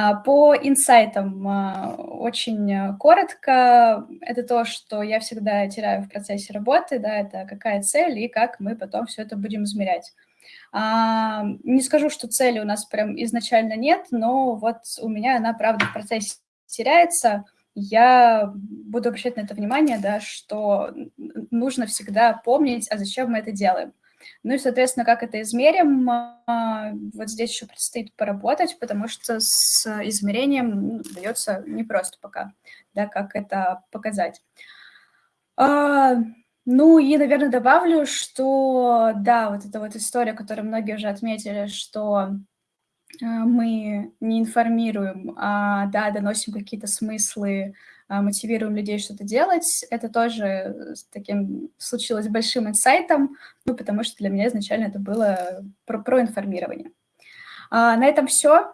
А, по инсайтам а, очень коротко, это то, что я всегда теряю в процессе работы, да, это какая цель и как мы потом все это будем измерять. А, не скажу, что цели у нас прям изначально нет, но вот у меня она, правда, в процессе теряется. Я буду обращать на это внимание, да, что нужно всегда помнить, а зачем мы это делаем. Ну и, соответственно, как это измерим, а, вот здесь еще предстоит поработать, потому что с измерением ну, дается непросто пока, да, как это показать. А, ну и, наверное, добавлю, что, да, вот эта вот история, которую многие уже отметили, что мы не информируем, а, да, доносим какие-то смыслы, а, мотивируем людей что-то делать. Это тоже с таким случилось большим инсайтом, ну, потому что для меня изначально это было про, про информирование. А, на этом все.